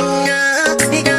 yeah.